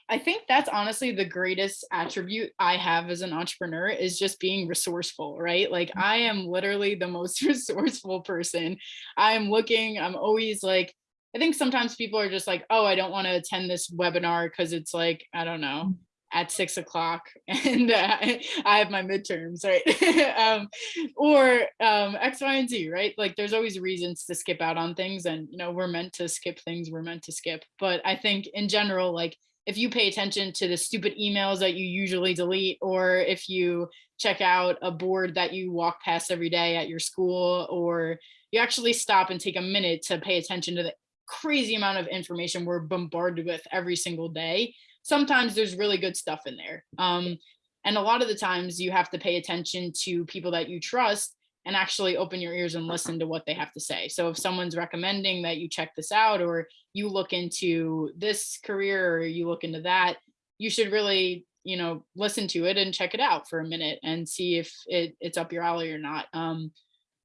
i think that's honestly the greatest attribute i have as an entrepreneur is just being resourceful right like i am literally the most resourceful person i'm looking i'm always like I think sometimes people are just like, oh, I don't want to attend this webinar because it's like, I don't know, at six o'clock and uh, I have my midterms, right? um, or um, X, Y, and Z, right? Like there's always reasons to skip out on things and, you know, we're meant to skip things we're meant to skip. But I think in general, like if you pay attention to the stupid emails that you usually delete, or if you check out a board that you walk past every day at your school, or you actually stop and take a minute to pay attention to the crazy amount of information we're bombarded with every single day, sometimes there's really good stuff in there. Um, and a lot of the times you have to pay attention to people that you trust and actually open your ears and listen to what they have to say. So if someone's recommending that you check this out or you look into this career or you look into that, you should really, you know, listen to it and check it out for a minute and see if it, it's up your alley or not. Um,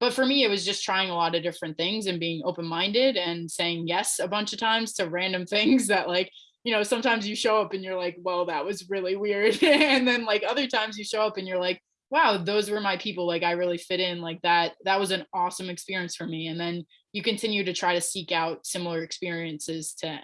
but for me, it was just trying a lot of different things and being open-minded and saying yes a bunch of times to random things that like, you know, sometimes you show up and you're like, well, that was really weird. and then like other times you show up and you're like, wow, those were my people. Like I really fit in like that. That was an awesome experience for me. And then you continue to try to seek out similar experiences to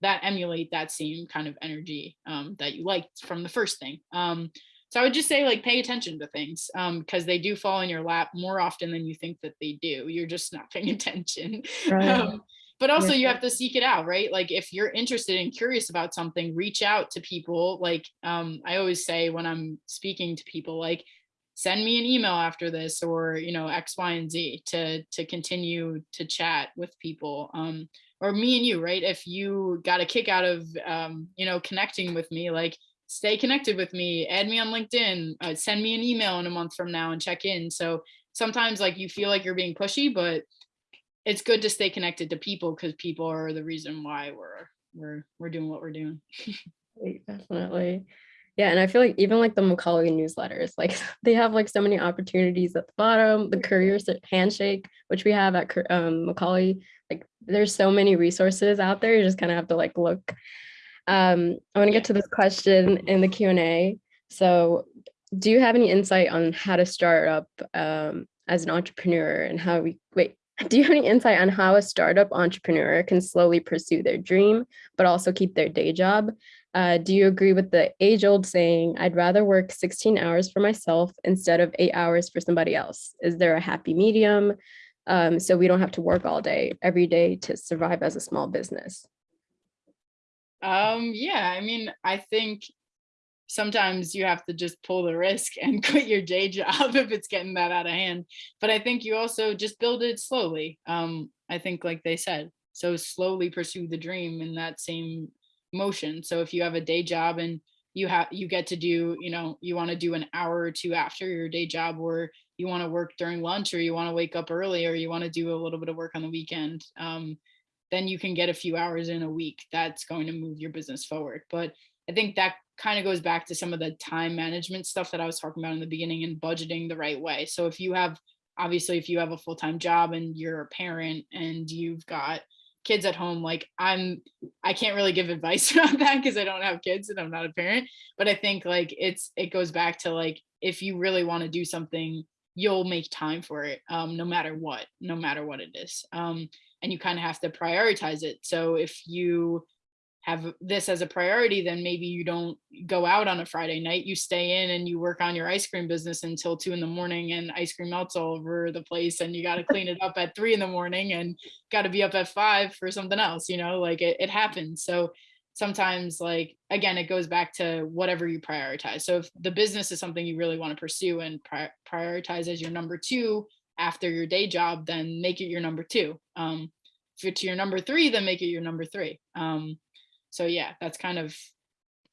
that emulate that same kind of energy um, that you liked from the first thing. Um, so I would just say like pay attention to things because they do fall in your lap more often than you think that they do. You're just not paying attention. Right. Um, but also you have to seek it out, right? Like if you're interested and curious about something, reach out to people. Like um, I always say when I'm speaking to people, like send me an email after this or you know X, Y, and Z to to continue to chat with people. Um, or me and you, right? If you got a kick out of um, you know connecting with me, like stay connected with me, add me on LinkedIn, uh, send me an email in a month from now and check in. So sometimes like you feel like you're being pushy, but it's good to stay connected to people because people are the reason why we're we're we're doing what we're doing. Definitely. Yeah, and I feel like even like the Macaulay newsletters, like they have like so many opportunities at the bottom, the career handshake, which we have at um, Macaulay, like there's so many resources out there. You just kind of have to like look. Um, I want to get to this question in the Q and A. So do you have any insight on how to start up um, as an entrepreneur and how we, wait, do you have any insight on how a startup entrepreneur can slowly pursue their dream, but also keep their day job? Uh, do you agree with the age old saying, I'd rather work 16 hours for myself instead of eight hours for somebody else? Is there a happy medium? Um, so we don't have to work all day, every day to survive as a small business. Um, yeah, I mean, I think sometimes you have to just pull the risk and quit your day job if it's getting that out of hand. But I think you also just build it slowly. Um, I think like they said, so slowly pursue the dream in that same motion. So if you have a day job and you have you get to do, you know, you want to do an hour or two after your day job or you want to work during lunch or you want to wake up early or you want to do a little bit of work on the weekend. Um, then you can get a few hours in a week. That's going to move your business forward. But I think that kind of goes back to some of the time management stuff that I was talking about in the beginning and budgeting the right way. So if you have, obviously, if you have a full time job and you're a parent and you've got kids at home, like I'm, I can't really give advice on that because I don't have kids and I'm not a parent. But I think like it's, it goes back to like, if you really want to do something, you'll make time for it um, no matter what, no matter what it is. Um, and you kind of have to prioritize it. So if you have this as a priority, then maybe you don't go out on a Friday night. You stay in and you work on your ice cream business until two in the morning and ice cream melts all over the place and you got to clean it up at three in the morning and got to be up at five for something else, you know, like it, it happens. So sometimes like, again, it goes back to whatever you prioritize. So if the business is something you really want to pursue and pri- prioritize as your number two after your day job, then make it your number two. Um, if it's your number three, then make it your number three. Um, so yeah that's kind of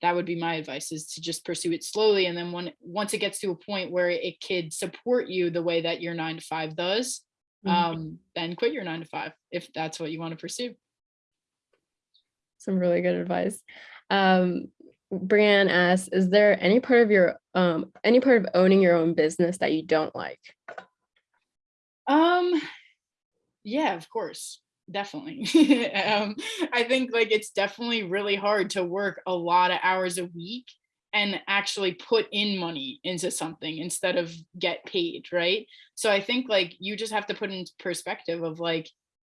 that would be my advice is to just pursue it slowly and then when once it gets to a point where it could support you the way that your nine to five does Mhm. um then quit your nine to five if that's what you want to pursue Some really good advice. Um, Brianne asks, is there any part of your, um, any part of owning your own business that you don't like? um yeah of course definitely um i think like it's definitely really hard to work a lot of hours a week and actually put in money into something instead of get paid right so i think like you just have to put in perspective of like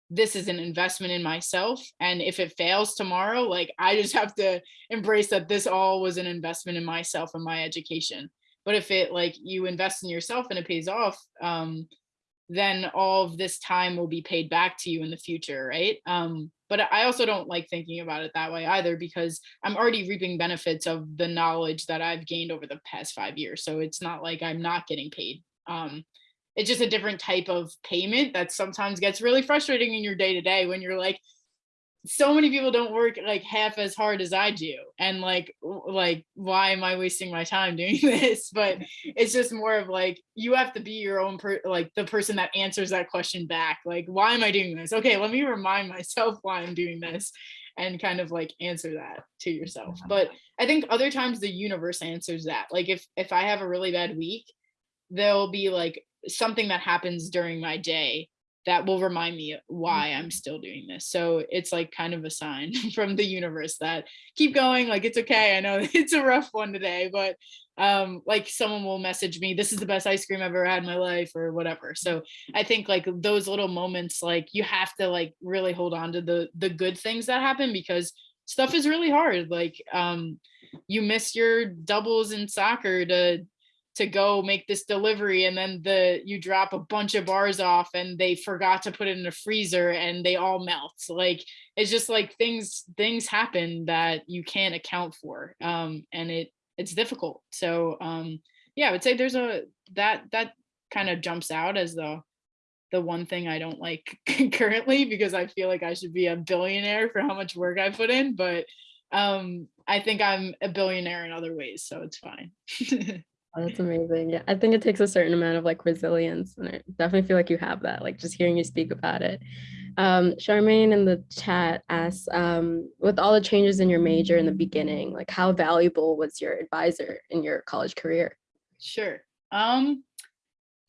this is an investment in myself. And if it fails tomorrow, like I just have to embrace that this all was an investment in myself and my education. But if it like you invest in yourself and it pays off, um, then all of this time will be paid back to you in the future, right? Um, but I also don't like thinking about it that way either because I'm already reaping benefits of the knowledge that I've gained over the past five years. So it's not like I'm not getting paid. Um, it's just a different type of payment that sometimes gets really frustrating in your day to day when you're like, so many people don't work like half as hard as I do. And like, like, why am I wasting my time doing this? But it's just more of like, you have to be your own, per- like the person that answers that question back. Like, why am I doing this? Okay, let me remind myself why I'm doing this and kind of like answer that to yourself. Mm-hmm. But I think other times the universe answers that. Like if, if I have a really bad week, there'll be like something that happens during my day that will remind me why I'm still doing this. So it's like kind of a sign from the universe that keep going, like it's okay. I know it's a rough one today, but um like someone will message me this is the best ice cream I've ever had in my life or whatever. So I think like those little moments like you have to like really hold on to the the good things that happen because stuff is really hard. Like um you miss your doubles in soccer to to go make this delivery and then the you drop a bunch of bars off and they forgot to put it in a freezer and they all melt. Like it's just like things things happen that you can't account for um and it it's difficult. So um yeah i would say there's a that that kind of jumps out as the the one thing i don't like currently because i feel like i should be a billionaire for how much work i put in but um i think i'm a billionaire in other ways so it's fine Oh, That's amazing. Yeah, I think it takes a certain amount of like resilience, and I definitely feel like you have that. Like just hearing you speak about it. Um, Charmaine in the chat asks, um, with all the changes in your major in the beginning, like how valuable was your advisor in your college career? Sure. Um,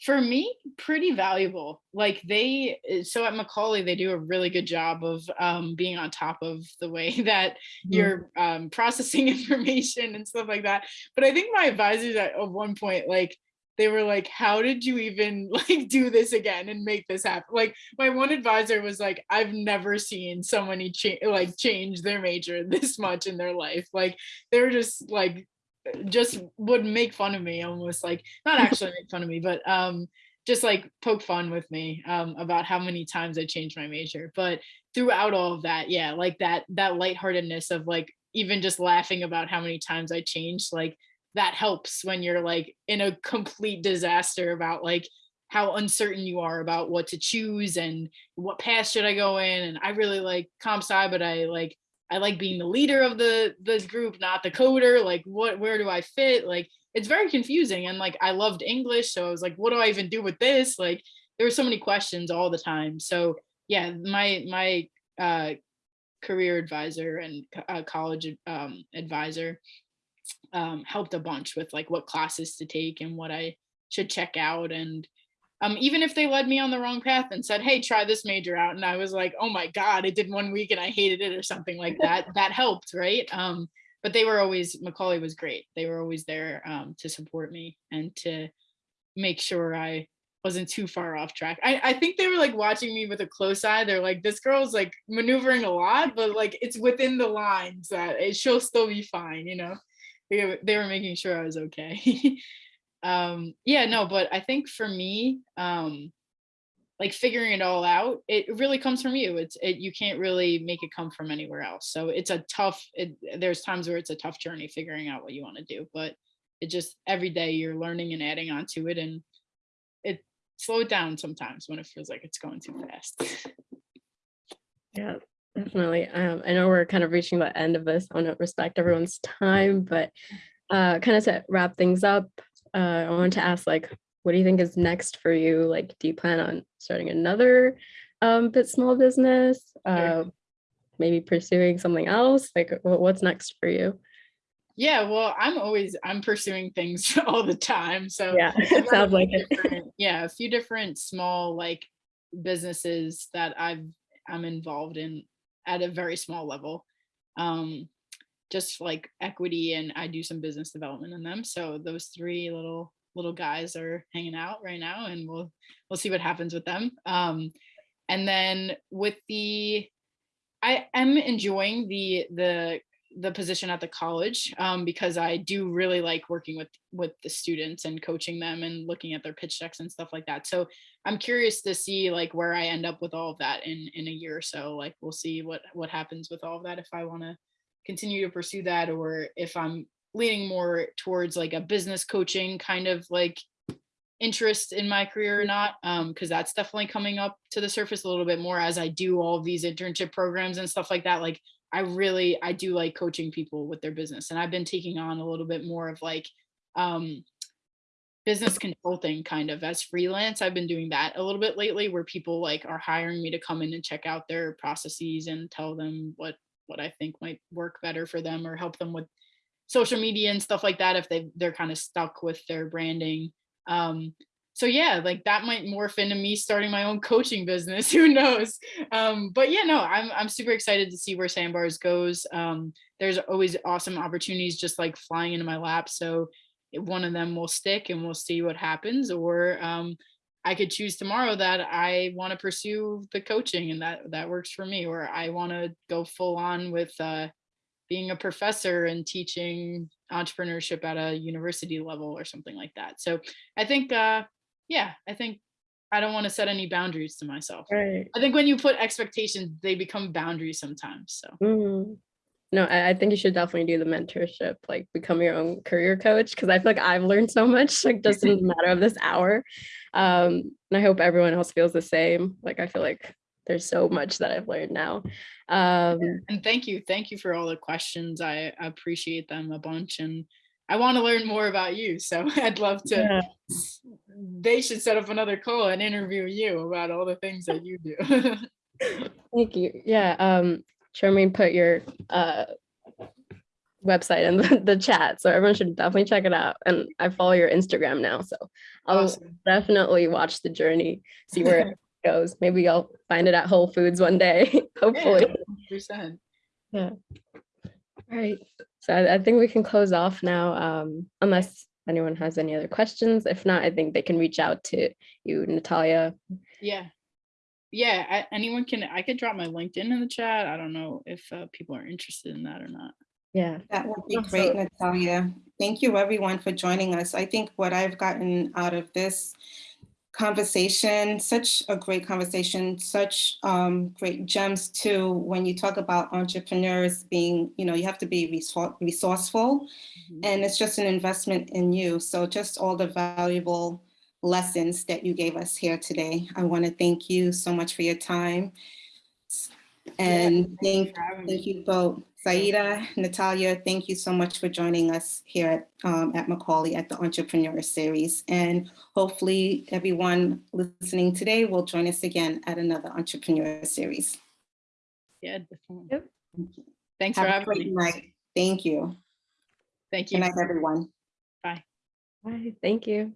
for me, pretty valuable. Like they, uh, so at Macaulay, they do a really good job of um, being on top of the way that Mhm. you're um, processing information and stuff like that. But I think my advisors at, at one point, like they were like, "How did you even like do this again and make this happen?" Like my one advisor was like, "I've never seen so many cha- like change their major this much in their life." Like they were just like just would make fun of me almost like not actually make fun of me but um just like poke fun with me um about how many times I changed my major. But throughout all of that yeah like that that lightheartedness of like even just laughing about how many times I changed like that helps when you're like in a complete disaster about like how uncertain you are about what to choose and what path should I go in. And I really like comp sci but I like I like being the leader of the the group, not the coder. Like, what, where do I fit? Like, it's very confusing. And like, I loved English, so I was like, what do I even do with this? Like, there were so many questions all the time. So yeah, my my uh, career advisor and uh, college um, advisor um, helped a bunch with like what classes to take and what I should check out and um, even if they led me on the wrong path and said, "Hey, try this major out," and I was like, "Oh my god, I did one week and I hated it" or something like that, that helped, right? Um, but they were always Macaulay was great. They were always there um, to support me and to make sure I wasn't too far off track. I, I think they were like watching me with a close eye. They're like, "This girl's like maneuvering a lot, but like it's within the lines that it, she'll still be fine," you know. They, they were making sure I was okay. um yeah no but i think for me um like figuring it all out it really comes from you it's it you can't really make it come from anywhere else so it's a tough it, there's times where it's a tough journey figuring out what you want to do but it just every day you're learning and adding on to it and it slow it down sometimes when it feels like it's going too fast Yeah, definitely. Um, I know we're kind of reaching the end of this. I want to respect everyone's time, but uh, kind of to wrap things up, uh, I wanted to ask, like, what do you think is next for you? Like, do you plan on starting another um, bit small business? Uh, maybe pursuing something else? Like, what's next for you? yeah well i'm always i'm pursuing things all the time so Yeah, a sounds few like it. different- yeah a few different small like businesses that i've i'm involved in at a very small level um just like equity and i do some business development in them so those three little little guys are hanging out right now and we'll we'll see what happens with them um and then with the, I am enjoying the, the, the position at the college um, because I do really like working with, with the students and coaching them and looking at their pitch decks and stuff like that. So I'm curious to see like where I end up with all of that in, in a year or so. Like, we'll see what, what happens with all of that, if I want to continue to pursue that, or if I'm leaning more towards like a business coaching kind of like interest in my career or not um because that's definitely coming up to the surface a little bit more as i do all of these internship programs and stuff like that like i really i do like coaching people with their business and i've been taking on a little bit more of like um business consulting kind of as freelance. I've been doing that a little bit lately where people like are hiring me to come in and check out their processes and tell them what what i think might work better for them or help them with social media and stuff like that if they they're kind of stuck with their branding. Um so yeah like that might morph into me starting my own coaching business who knows? Um but yeah no i'm i'm super excited to see where sandbars goes. Um there's always awesome opportunities just like flying into my lap so one of them will stick and we'll see what happens or um i could choose tomorrow that i want to pursue the coaching and that that works for me or i want to go full on with uh being a professor and teaching entrepreneurship at a university level or something like that. So I think, uh, yeah, I think I don't want to set any boundaries to myself. Right. I think when you put expectations, they become boundaries sometimes. So Mhm. No, I, I think you should definitely do the mentorship, like become your own career coach, because I feel like I've learned so much, like just in the matter of this hour. Um, and I hope everyone else feels the same. Like I feel like there's so much that I've learned now. Um, and thank you, thank you for all the questions. I appreciate them a bunch, and I want to learn more about you. So I'd love to. Yeah. They should set up another call and interview you about all the things that you do. Thank you. Yeah. Um, Charmaine put your uh website in the, the chat, so everyone should definitely check it out. And I follow your Instagram now, so I'll awesome. definitely watch the journey, see where it goes. Maybe I'll find it at Whole Foods one day, hopefully. Yeah, 100%. All right. So I, I think we can close off now, um, unless anyone has any other questions. If not, I think they can reach out to you, Natalia. Yeah. Yeah, I, anyone can, I could drop my LinkedIn in the chat. I don't know if uh, people are interested in that or not. Yeah. That would be Awesome. great, Natalia. Thank you, everyone, for joining us. I think what I've gotten out of this conversation, such a great conversation, such um, great gems too, when you talk about entrepreneurs being, you know, you have to be resou- resourceful Mhm. and it's just an investment in you. So just all the valuable lessons that you gave us here today. I want to thank you so much for your time. And thank for having me. Thank you both. Saida, Natalia, thank you so much for joining us here at, um, at Macaulay at the Entrepreneur Series. And hopefully everyone listening today will join us again at another Entrepreneur Series. Yeah, definitely. Yep. Thanks for Have a having me. night. Thank you. Thank you. Good night, everyone. Bye. Bye. Thank you.